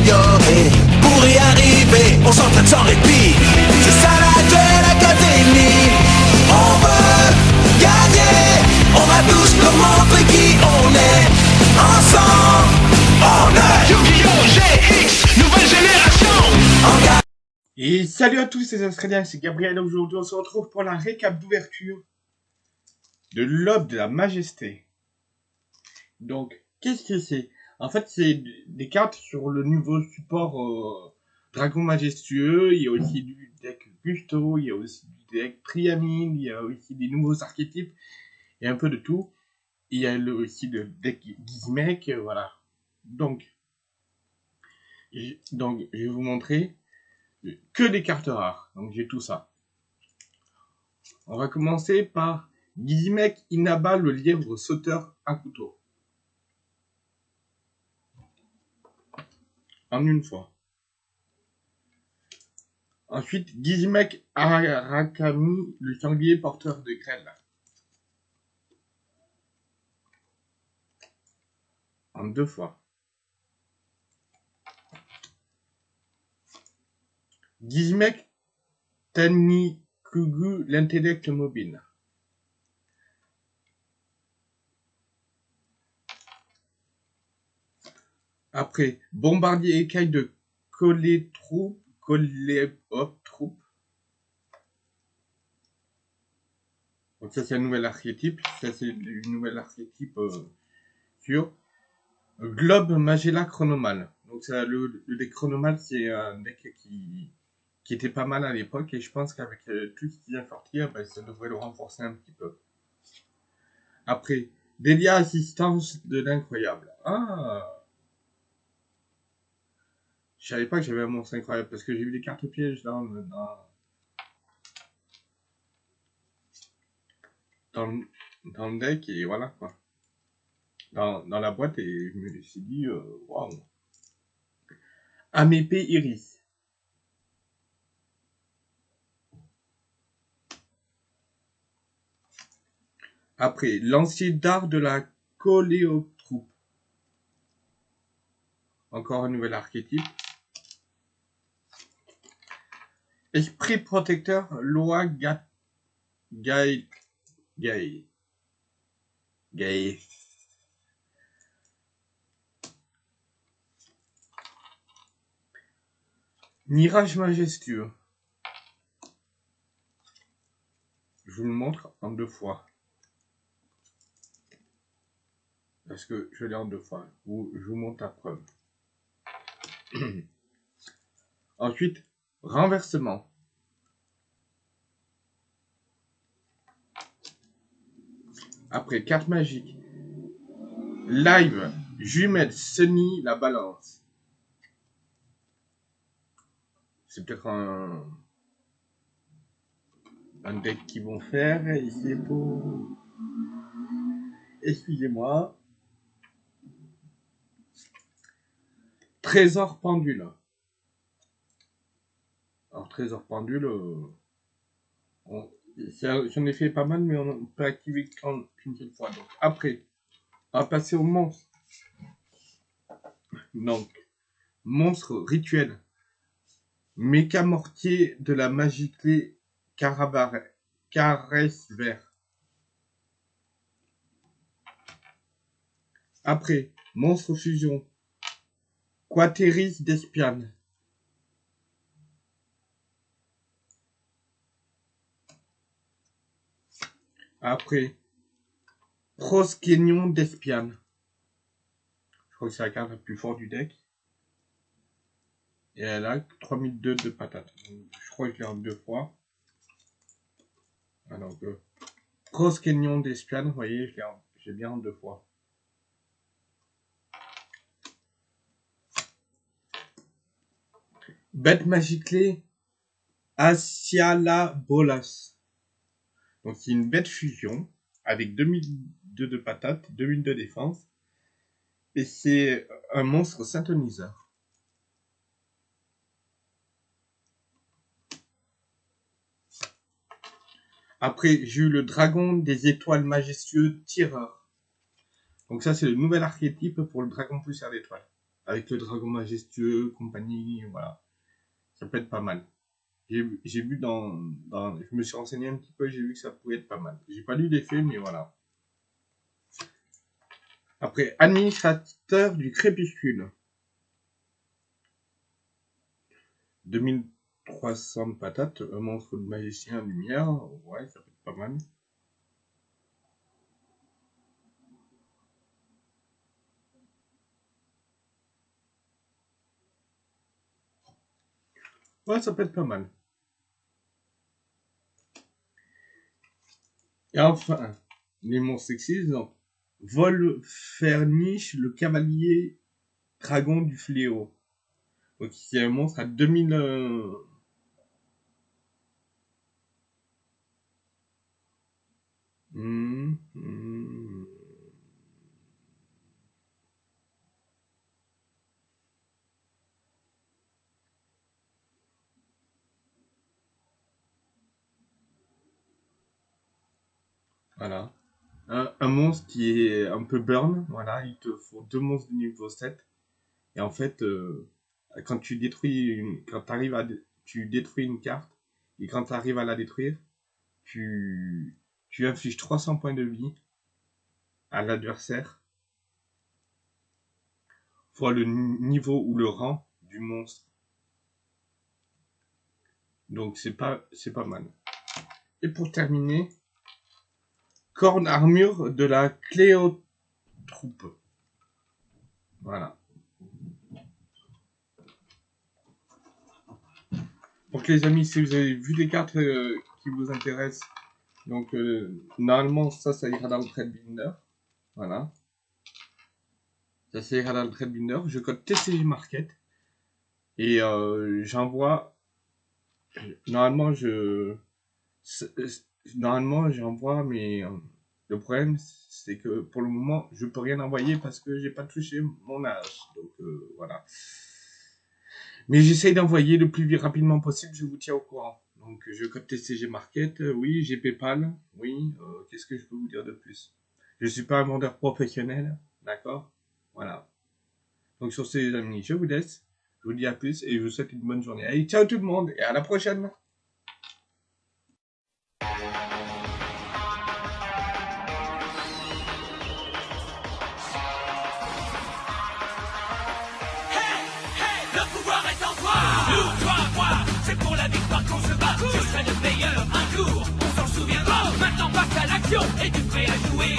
s'améliorer. Pour y arriver, on s'entraîne sans répit. C'est ça la Duel Académie. On veut gagner. On va tous leur montrer qui on est. Ensemble, on est Yu-Gi-Oh! GX, nouvelle génération. Et salut à tous les Australiens, c'est Gabriel. Aujourd'hui, on se retrouve pour la récap d'ouverture de l'Aube de la Majesté. Donc, qu'est-ce que c'est? En fait, c'est des cartes sur le nouveau support euh, Dragon Majestueux. Il y a aussi du deck Gusto, il y a aussi du deck Triamine, il y a aussi des nouveaux archétypes et un peu de tout. Il y a aussi le deck Gizmek, euh, voilà. Donc, je- donc, je vais vous montrer que des cartes rares. Donc j'ai tout ça. On va commencer par Gizmek Inaba le lièvre sauteur à couteau. En une fois. Ensuite, Gizmek Arakami le sanglier porteur de grêle. En deux fois. Gizmek Tanikugu, l'intellect mobile. Après, Bombardier écaille de Colétroupe, Coléop Troupe. Donc ça c'est un nouvel archétype, ça c'est une nouvelle archétype euh, sur Globe Magella Chronomal. Donc ça, le, le deck Chronomal c'est un deck qui, qui était pas mal à l'époque et je pense qu'avec euh, tout ce qui vient sortir, ben, ça devrait le renforcer un petit peu. Après, Delia Assistance de l'incroyable. Ah Je savais pas que j'avais un monstre incroyable parce que j'ai vu des cartes pièges dans, le- dans, le- dans le deck et voilà quoi. Dans, dans la boîte et je me suis dit, euh, waouh. Amépé Iris. Après, lancier d'art de la coléotroupe. Encore un nouvel archétype. Esprit protecteur, loi ga... Gaï... Gaï... Gaï... Mirage majestueux. Je vous le montre en deux fois. Parce que je l'ai en deux fois. Je vous montre la preuve. Ensuite, renversement. Après, carte magique. Live, jumelle, Sunny, la balance. C'est peut-être un, un deck qu'ils vont faire. C'est pour... Excusez-moi. Trésor pendule. Alors, trésor pendule, euh, j'en ai fait pas mal, mais on peut activer qu'une seule fois. Donc, après, on va passer au monstre. Donc, monstre rituel. Méca mortier de la magie clé Caresse vert. Après, monstre fusion. Quateris d'Espiane. Après, Proskénion d'Espiane. Je crois que c'est la carte la plus forte du deck. Et elle a 3002 de patates. Je crois que je l'ai en deux fois. Alors que Proskénion d'Espiane, vous voyez, j'ai bien en deux fois. Bête magiclée Asiala Bolas. Donc c'est une bête fusion avec 2002 de patates, 2000 de défense. Et c'est un monstre synthoniseur. Après, j'ai eu le dragon des étoiles majestueux tireur. Donc ça, c'est le nouvel archétype pour le dragon poussière d'étoiles. avec le dragon majestueux, compagnie, voilà. Ça peut être pas mal. J'ai vu dans, dans, je me suis renseigné un petit peu, j'ai vu que ça pouvait être pas mal. J'ai pas lu les faits, mais voilà. Après, administrateur du crépuscule. 2300 de patates, un monstre de magicien lumière, ouais, ça peut être pas mal. Ouais, ça peut être pas mal. Et enfin, les monstres sexistes, donc, Volferniche, le cavalier dragon du fléau. Donc, c'est un monstre à 2000... euh, hmm, hmm. Voilà. Un, monstre qui est un peu burn, voilà, il te faut deux monstres de niveau 7. Et en fait, euh, quand tu détruis une, quand t'arrives à, tu détruis une carte, et quand tu arrives à la détruire, tu, tu infliges 300 points de vie à l'adversaire, fois le ni- niveau ou le rang du monstre. Donc c'est pas, c'est pas mal. Et pour terminer, corne armure de la Cléotroupe. Voilà. Donc les amis, si vous avez vu des cartes euh, qui vous intéressent, donc euh, normalement ça, ça ira dans le trade binder. Voilà. Ça, ça ira dans le trade binder. Je code TCG Market et euh, j'envoie. Normalement, je normalement j'envoie, mais euh, le problème c'est que pour le moment je peux rien envoyer parce que j'ai pas touché mon âge. Donc euh, voilà. Mais j'essaye d'envoyer le plus rapidement possible, je vous tiens au courant. Donc je code TCG Market, euh, oui, j'ai PayPal, oui, euh, qu'est-ce que je peux vous dire de plus? Je suis pas un vendeur professionnel, d'accord? Voilà. Donc sur ces amis, je vous laisse, je vous dis à plus et je vous souhaite une bonne journée. Allez, ciao tout le monde et à la prochaine Yo, hey, you say I do it.